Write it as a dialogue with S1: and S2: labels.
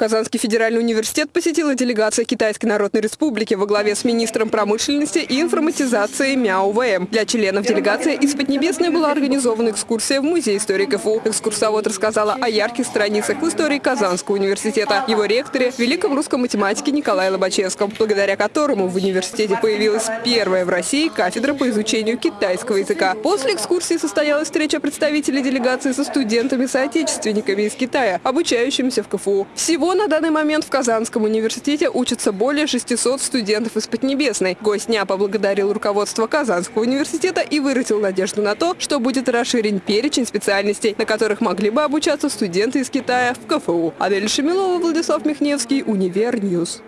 S1: Казанский федеральный университет посетила делегация Китайской Народной Республики во главе с министром промышленности и информатизации Мяо ВМ. Для членов делегации из Поднебесной была организована экскурсия в Музей истории КФУ. Экскурсовод рассказала о ярких страницах в истории Казанского университета, его ректоре, великом русском математике Николае Лобачевском, благодаря которому в университете появилась первая в России кафедра по изучению китайского языка. После экскурсии состоялась встреча представителей делегации со студентами-соотечественниками из Китая, обучающимися в КФУ. Всего на данный момент в Казанском университете учатся более 600 студентов из Поднебесной. Гость дня поблагодарил руководство Казанского университета и выразил надежду на то, что будет расширен перечень специальностей, на которых могли бы обучаться студенты из Китая в КФУ. Адель Шамилова, Владислав Михневский, Univer News.